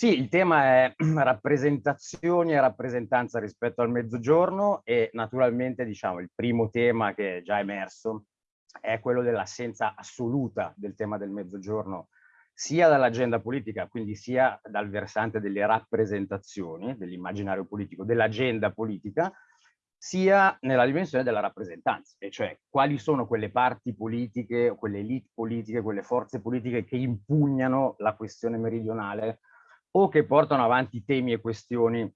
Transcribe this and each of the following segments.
Sì, il tema è rappresentazioni e rappresentanza rispetto al mezzogiorno e naturalmente diciamo il primo tema che è già emerso è quello dell'assenza assoluta del tema del mezzogiorno sia dall'agenda politica, quindi sia dal versante delle rappresentazioni, dell'immaginario politico, dell'agenda politica, sia nella dimensione della rappresentanza, e cioè quali sono quelle parti politiche, quelle elite politiche, quelle forze politiche che impugnano la questione meridionale o che portano avanti temi e questioni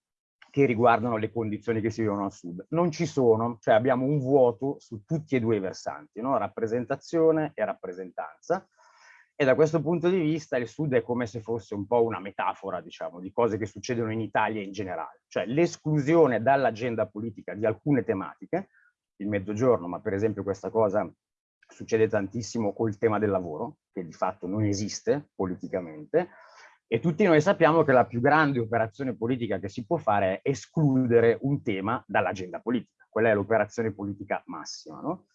che riguardano le condizioni che si vivono al sud. Non ci sono, cioè abbiamo un vuoto su tutti e due i versanti, no? rappresentazione e rappresentanza. E da questo punto di vista il sud è come se fosse un po' una metafora, diciamo, di cose che succedono in Italia in generale. Cioè l'esclusione dall'agenda politica di alcune tematiche, il mezzogiorno, ma per esempio questa cosa succede tantissimo col tema del lavoro, che di fatto non esiste politicamente, e tutti noi sappiamo che la più grande operazione politica che si può fare è escludere un tema dall'agenda politica. Quella è l'operazione politica massima, no?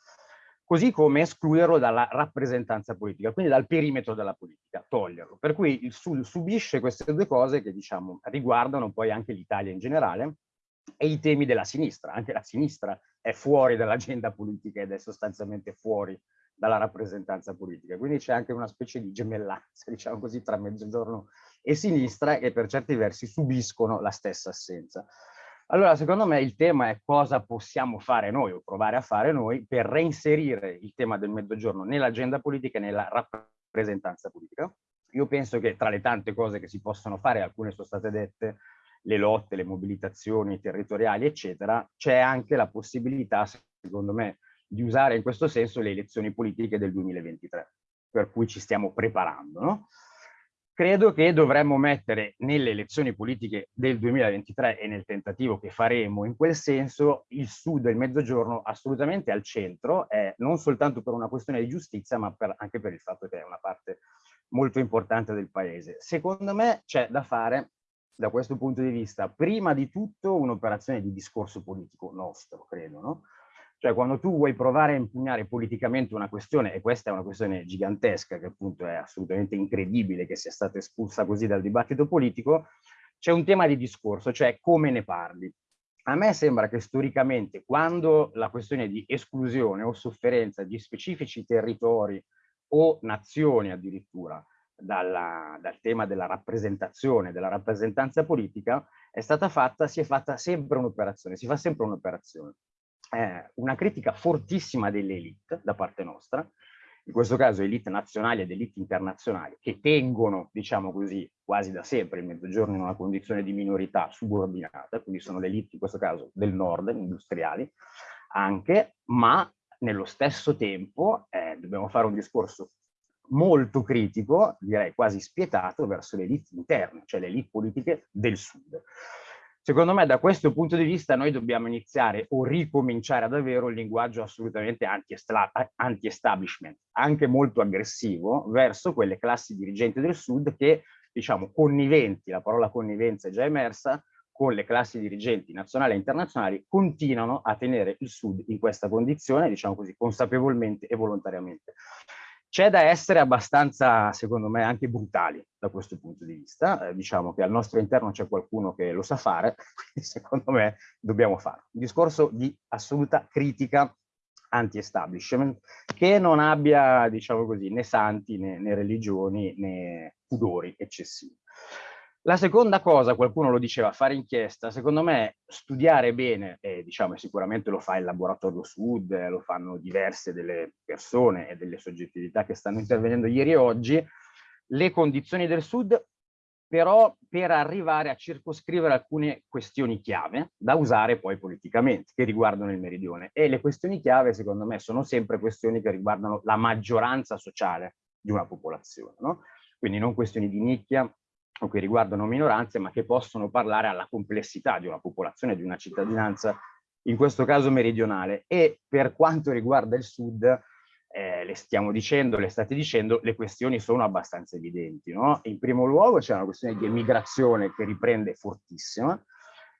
Così come escluderlo dalla rappresentanza politica, quindi dal perimetro della politica, toglierlo. Per cui il Sud subisce queste due cose che diciamo riguardano poi anche l'Italia in generale e i temi della sinistra. Anche la sinistra è fuori dall'agenda politica ed è sostanzialmente fuori dalla rappresentanza politica. Quindi c'è anche una specie di gemellanza, diciamo così, tra mezzogiorno e sinistra che per certi versi subiscono la stessa assenza. Allora, secondo me il tema è cosa possiamo fare noi o provare a fare noi per reinserire il tema del mezzogiorno nell'agenda politica e nella rappresentanza politica. Io penso che tra le tante cose che si possono fare, alcune sono state dette, le lotte, le mobilitazioni territoriali, eccetera, c'è anche la possibilità, secondo me, di usare in questo senso le elezioni politiche del 2023, per cui ci stiamo preparando. No? Credo che dovremmo mettere nelle elezioni politiche del 2023 e nel tentativo che faremo in quel senso il sud e il mezzogiorno assolutamente al centro, eh, non soltanto per una questione di giustizia, ma per, anche per il fatto che è una parte molto importante del paese. Secondo me c'è da fare da questo punto di vista, prima di tutto un'operazione di discorso politico nostro, credo, no? Cioè quando tu vuoi provare a impugnare politicamente una questione, e questa è una questione gigantesca, che appunto è assolutamente incredibile che sia stata espulsa così dal dibattito politico, c'è un tema di discorso, cioè come ne parli. A me sembra che storicamente quando la questione di esclusione o sofferenza di specifici territori o nazioni addirittura dalla, dal tema della rappresentazione, della rappresentanza politica, è stata fatta, si è fatta sempre un'operazione, si fa sempre un'operazione eh, una critica fortissima delle elite da parte nostra, in questo caso elite nazionali ed elite internazionali, che tengono, diciamo così, quasi da sempre il mezzogiorno in una condizione di minorità subordinata, quindi sono le elite in questo caso del nord, industriali, anche, ma nello stesso tempo eh, dobbiamo fare un discorso molto critico, direi quasi spietato, verso le elite interne, cioè le elite politiche del sud. Secondo me da questo punto di vista noi dobbiamo iniziare o ricominciare ad avere un linguaggio assolutamente anti-establishment, anche molto aggressivo, verso quelle classi dirigenti del Sud che, diciamo, conniventi, la parola connivenza è già emersa, con le classi dirigenti nazionali e internazionali, continuano a tenere il Sud in questa condizione, diciamo così, consapevolmente e volontariamente. C'è da essere abbastanza, secondo me, anche brutali da questo punto di vista. Eh, diciamo che al nostro interno c'è qualcuno che lo sa fare, quindi secondo me dobbiamo farlo. Un discorso di assoluta critica anti-establishment che non abbia, diciamo così, né santi né, né religioni né pudori eccessivi. La seconda cosa, qualcuno lo diceva, fare inchiesta, secondo me studiare bene, diciamo sicuramente lo fa il Laboratorio Sud, lo fanno diverse delle persone e delle soggettività che stanno intervenendo ieri e oggi, le condizioni del Sud, però per arrivare a circoscrivere alcune questioni chiave da usare poi politicamente, che riguardano il meridione. E le questioni chiave, secondo me, sono sempre questioni che riguardano la maggioranza sociale di una popolazione, no? Quindi non questioni di nicchia, o che riguardano minoranze, ma che possono parlare alla complessità di una popolazione, di una cittadinanza, in questo caso meridionale. E per quanto riguarda il sud, eh, le stiamo dicendo, le state dicendo, le questioni sono abbastanza evidenti. No? In primo luogo c'è una questione di emigrazione che riprende fortissima,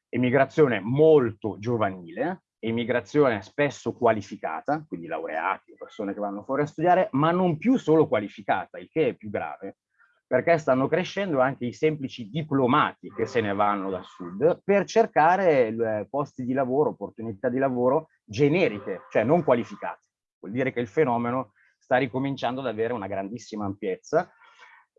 emigrazione molto giovanile, emigrazione spesso qualificata, quindi laureati, persone che vanno fuori a studiare, ma non più solo qualificata, il che è più grave, perché stanno crescendo anche i semplici diplomati che se ne vanno dal sud per cercare eh, posti di lavoro, opportunità di lavoro generiche, cioè non qualificate. Vuol dire che il fenomeno sta ricominciando ad avere una grandissima ampiezza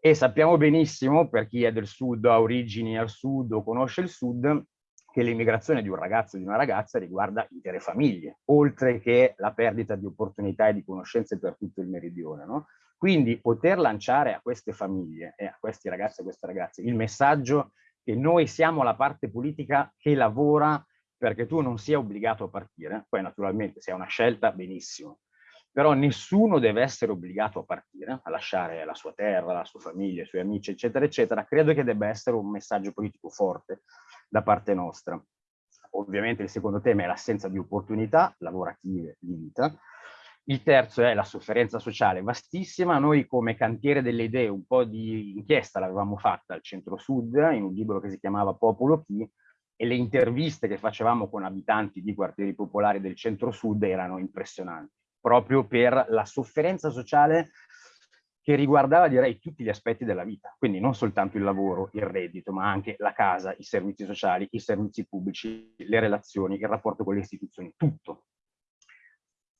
e sappiamo benissimo, per chi è del sud, ha origini al sud o conosce il sud, che l'immigrazione di un ragazzo o di una ragazza riguarda intere famiglie, oltre che la perdita di opportunità e di conoscenze per tutto il meridione. No? Quindi poter lanciare a queste famiglie e a questi ragazzi e a queste ragazze il messaggio che noi siamo la parte politica che lavora perché tu non sia obbligato a partire, poi naturalmente se è una scelta benissimo, però nessuno deve essere obbligato a partire, a lasciare la sua terra, la sua famiglia, i suoi amici, eccetera, eccetera. Credo che debba essere un messaggio politico forte da parte nostra. Ovviamente il secondo tema è l'assenza di opportunità lavorative di vita, il terzo è la sofferenza sociale vastissima. Noi come cantiere delle idee un po' di inchiesta l'avevamo fatta al centro-sud in un libro che si chiamava Popolo Chi e le interviste che facevamo con abitanti di quartieri popolari del centro-sud erano impressionanti, proprio per la sofferenza sociale che riguardava direi tutti gli aspetti della vita, quindi non soltanto il lavoro, il reddito, ma anche la casa, i servizi sociali, i servizi pubblici, le relazioni, il rapporto con le istituzioni, tutto,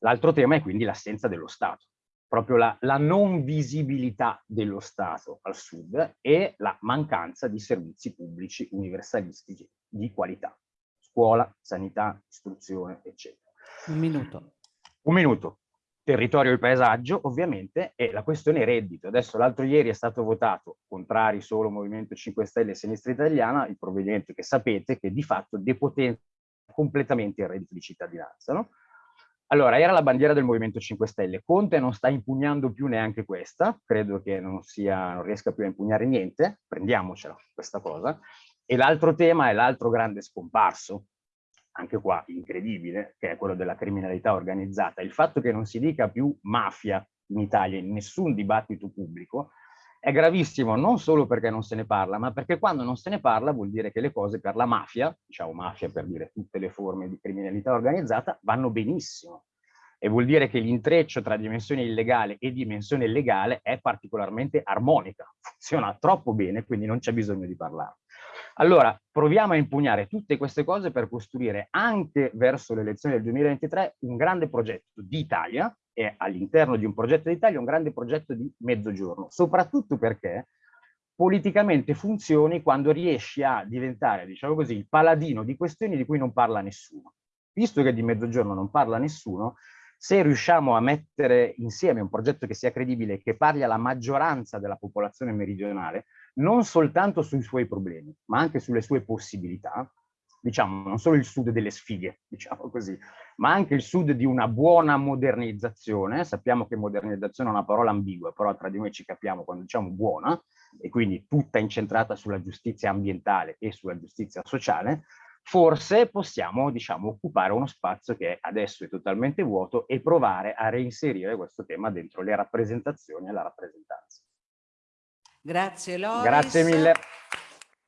L'altro tema è quindi l'assenza dello Stato, proprio la, la, non visibilità dello Stato al sud e la mancanza di servizi pubblici universalistici di qualità, scuola, sanità, istruzione, eccetera. Un minuto. Un minuto. Territorio e paesaggio, ovviamente, e la questione reddito. Adesso l'altro ieri è stato votato, contrari solo Movimento 5 Stelle e Sinistra Italiana, il provvedimento che sapete che di fatto depotenzia completamente il reddito di cittadinanza, no? Allora, era la bandiera del Movimento 5 Stelle. Conte non sta impugnando più neanche questa, credo che non, sia, non riesca più a impugnare niente, prendiamocela questa cosa. E l'altro tema è l'altro grande scomparso, anche qua incredibile, che è quello della criminalità organizzata. Il fatto che non si dica più mafia in Italia in nessun dibattito pubblico è gravissimo non solo perché non se ne parla, ma perché quando non se ne parla vuol dire che le cose per la mafia, diciamo mafia per dire tutte le forme di criminalità organizzata, vanno benissimo. E vuol dire che l'intreccio tra dimensione illegale e dimensione legale è particolarmente armonica, funziona troppo bene, quindi non c'è bisogno di parlare. Allora, proviamo a impugnare tutte queste cose per costruire anche verso le elezioni del 2023 un grande progetto di Italia, è all'interno di un progetto d'Italia un grande progetto di mezzogiorno, soprattutto perché politicamente funzioni quando riesci a diventare, diciamo così, il paladino di questioni di cui non parla nessuno. Visto che di mezzogiorno non parla nessuno, se riusciamo a mettere insieme un progetto che sia credibile che parli alla maggioranza della popolazione meridionale, non soltanto sui suoi problemi, ma anche sulle sue possibilità, diciamo, non solo il sud delle sfighe, diciamo così, ma anche il sud di una buona modernizzazione. Sappiamo che modernizzazione è una parola ambigua, però tra di noi ci capiamo quando diciamo buona, e quindi tutta incentrata sulla giustizia ambientale e sulla giustizia sociale, forse possiamo, diciamo, occupare uno spazio che adesso è totalmente vuoto e provare a reinserire questo tema dentro le rappresentazioni e la rappresentanza. Grazie Loris. Grazie mille.